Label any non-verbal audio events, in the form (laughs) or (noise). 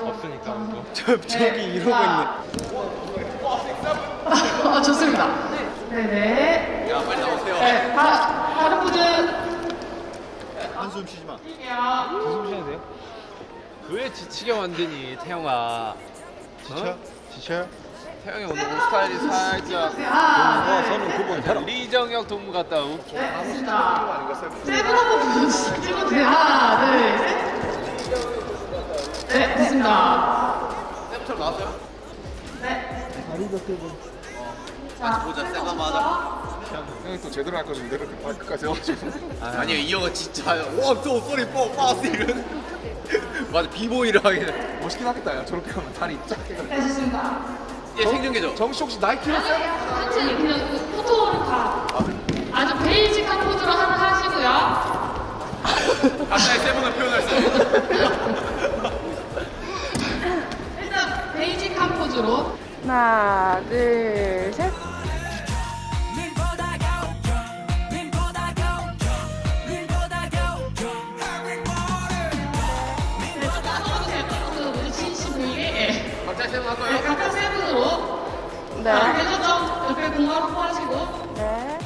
없으니까 또. (laughs) 저, 저기 이러고 있네. 아, 좋습니다. 네네. 야 빨리 나오세요. 네, 다, 다른 분들. 한숨 쉬지 마. 한숨 쉬어야 돼요? 왜 지치게 만드니 태영아? 지쳐? 지쳐요? 태영이 오늘 옷 스타일이 살짝 하나, 어, 둘, 저는 그분. 리정혁 동무 같다. 우. 네, 좋습니다. 세븐 한번 찍어주세요. 나왔어요? 네. 보자 쌤 한번 하자. 형이 또 제대로 할 거지 내가 그 발끝까지 해가지고 아니요 이 형은 진짜 와저 소리 뻐 빠스 이런. 맞아 비보이를 하게. 멋있긴 하겠다 야 저렇게 하면 다리 쫙 해가지고 네. 얘 생중계죠. 정씨 혹시 나이키로 쌤? 천천히 그냥 그 포토를 다 아주 베이직한 포즈로 하나 하시고요. (laughs) 각자의 세븐을 표현할 수 있는. 일단 베이직한 포즈로 하나, 둘, 셋. 네, 따라오세요. 따라오세요. 우리 진심 보이게. 각자의 세븐 할 네? 각각 세분으로 네. 대저점 옆에 공간 확보하시고 네.